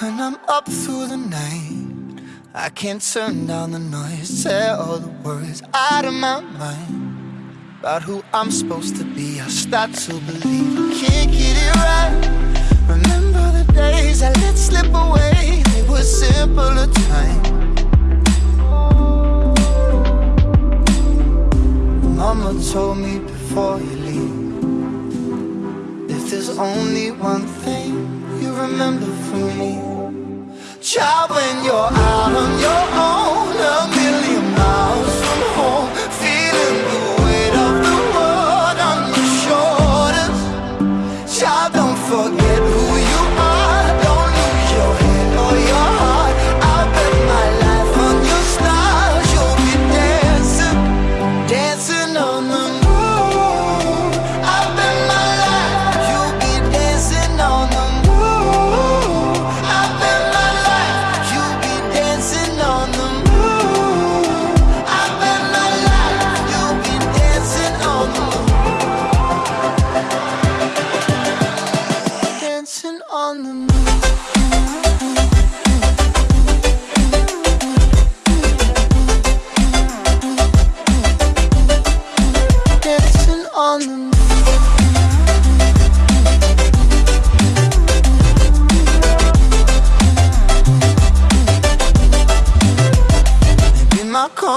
When I'm up through the night, I can't turn down the noise. Say all the worries out of my mind about who I'm supposed to be. I start to believe I can't get it right. Remember the days I let slip away, they were simpler times. Mama told me before you leave If there's only one thing remember from me. Child, when you're out on your own A million miles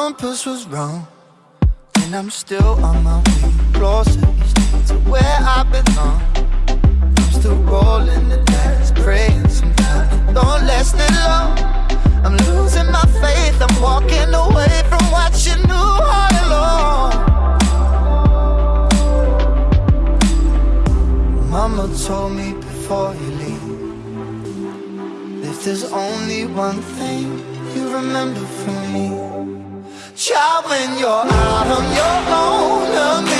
compass was wrong, and I'm still on my way closer each day to where I belong. I'm still rolling the dice, praying sometimes it don't last that long. I'm losing my faith, I'm walking away from what you knew all along. Mama told me before you leave If there's only one thing you remember from me Child, when you're out on your own um,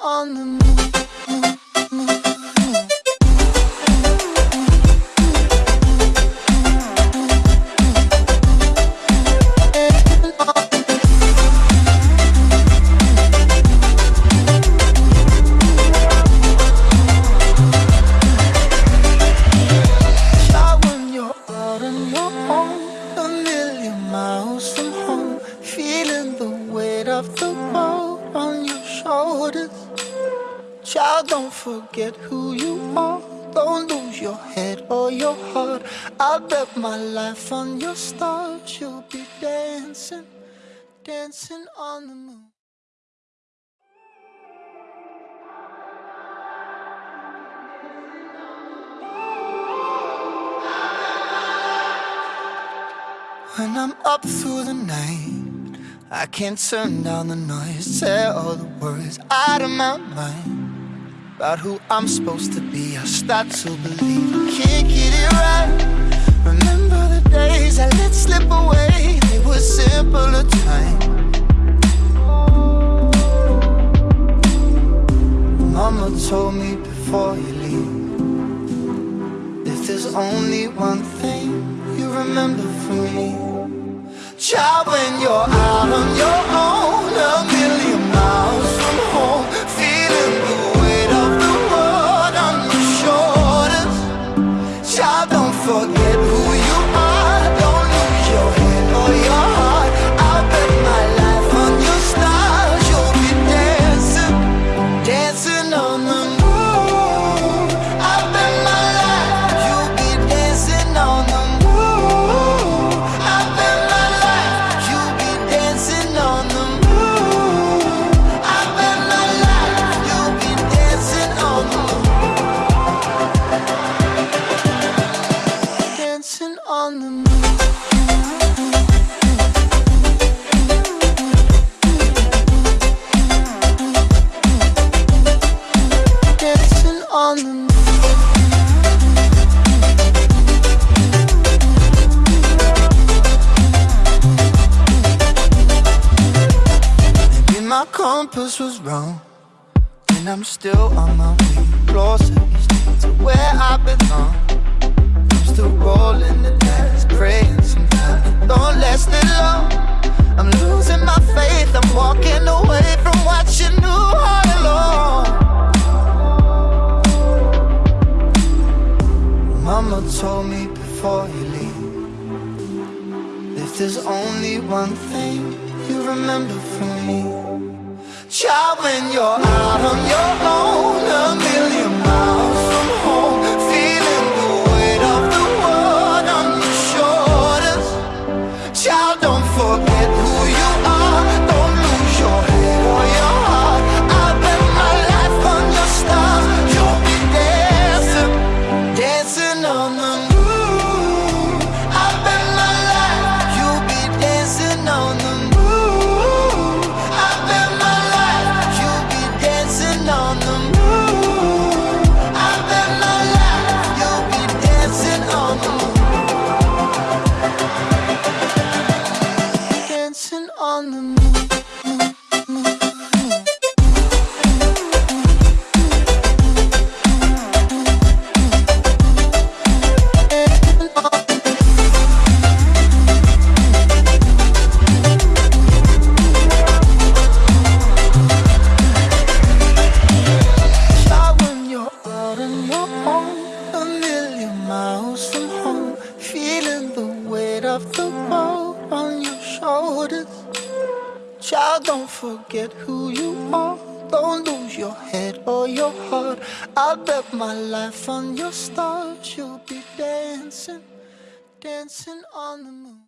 own, a million miles from home, feeling the weight of the world on your shoulders. Child, don't forget who you are. Don't lose your head or your heart. I bet my life on your stars. You'll be dancing, dancing on the moon. When I'm up through the night, I can't turn down the noise. Say all the worries out of my mind about who I'm supposed to be. I start to believe I can't get it right. Remember the days I let slip away, they were simpler times. Mama told me before you leave If there's only one thing you remember from me Child, when you're out on your own forget who compass was wrong And I'm still on my way. Closer to where I belong. I'm still rolling the dice, praying sometimes. Don't last it long. I'm losing my faith, I'm walking away from what you knew all along. Mama told me before you leave If there's only one thing you remember from me Child, when you're out on your own, forget who you are. Don't lose your head or your heart. I'll bet my life on your stars. You'll be dancing, dancing on the moon.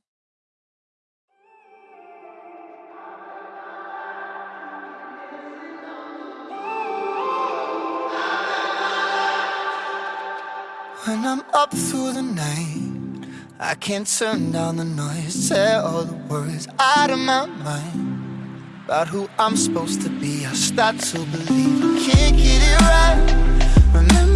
When I'm up through the night, I can't turn down the noise. Tear all the words out of my mind about who I'm supposed to be. I start to believe I can't get it right. Remember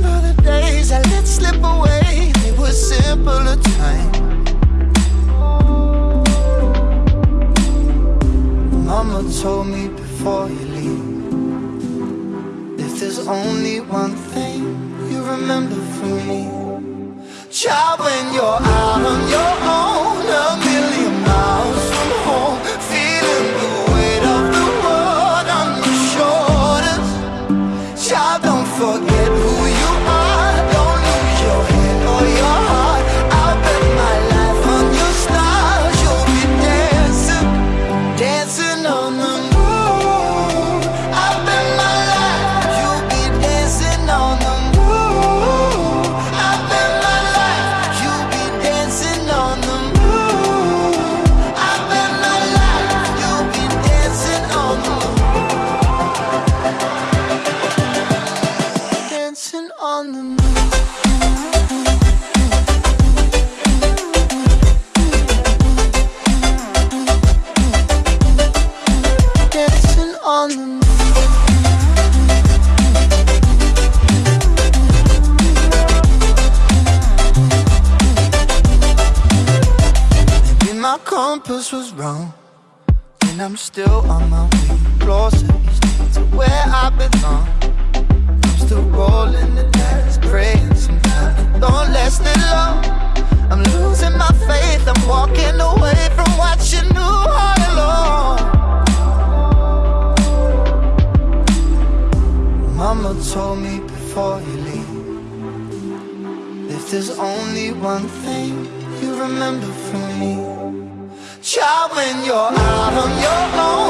compass was wrong, and I'm still on my way closer to where I belong. I'm still rolling the dice, praying sometimes don't last it long. I'm losing my faith, I'm walking away from what you knew all along. Mama told me before you leave If there's only one thing you remember from me Child, when you're out on your own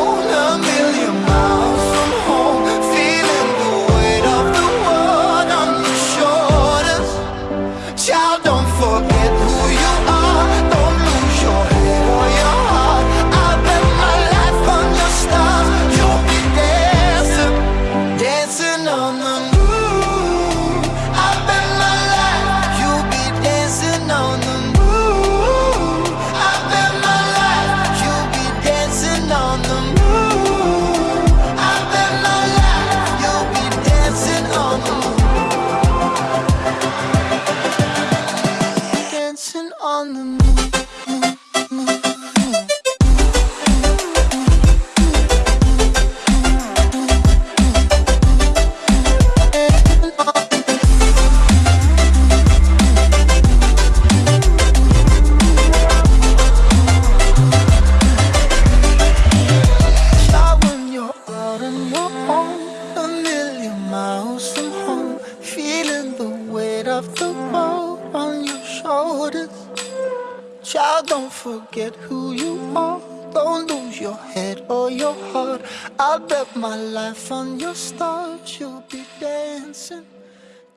I'll bet my life on your stars. You'll be dancing,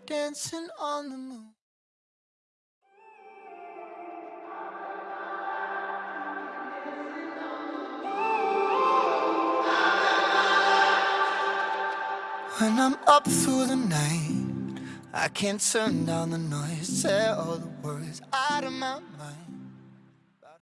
dancing on the moon. When I'm up through the night, I can't turn down the noise. Say all the words out of my mind.